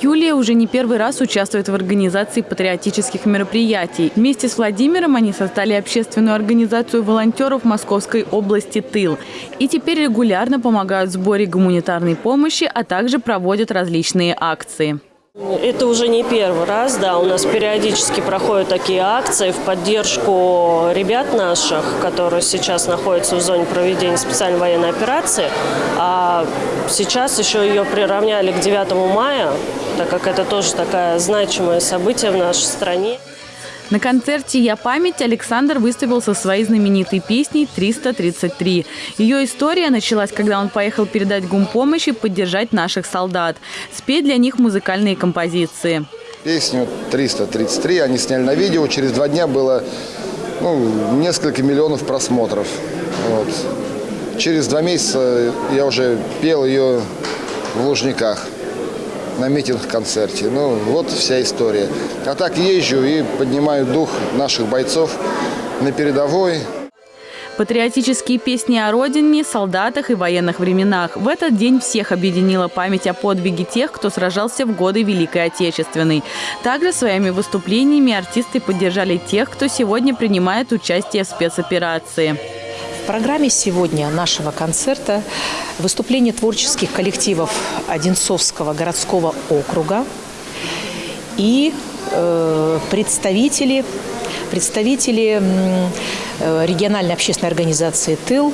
Юлия уже не первый раз участвует в организации патриотических мероприятий. Вместе с Владимиром они создали общественную организацию волонтеров Московской области «Тыл». И теперь регулярно помогают в сборе гуманитарной помощи, а также проводят различные акции. Это уже не первый раз, да, у нас периодически проходят такие акции в поддержку ребят наших, которые сейчас находятся в зоне проведения специальной военной операции. А сейчас еще ее приравняли к 9 мая, так как это тоже такое значимое событие в нашей стране. На концерте «Я память» Александр выступил со своей знаменитой песней «333». Ее история началась, когда он поехал передать гумпомощь и поддержать наших солдат. Спеть для них музыкальные композиции. Песню «333» они сняли на видео. Через два дня было ну, несколько миллионов просмотров. Вот. Через два месяца я уже пел ее в Лужниках на митинг-концерте. Ну, вот вся история. А так езжу и поднимаю дух наших бойцов на передовой. Патриотические песни о родине, солдатах и военных временах. В этот день всех объединила память о подвиге тех, кто сражался в годы Великой Отечественной. Также своими выступлениями артисты поддержали тех, кто сегодня принимает участие в спецоперации программе сегодня нашего концерта выступление творческих коллективов Одинцовского городского округа и э, представители, представители э, региональной общественной организации «Тыл»,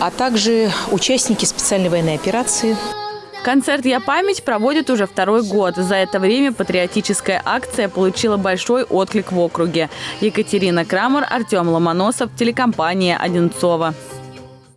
а также участники специальной военной операции – Концерт «Я память» проводит уже второй год. За это время патриотическая акция получила большой отклик в округе. Екатерина Крамер, Артем Ломоносов, телекомпания «Одинцова».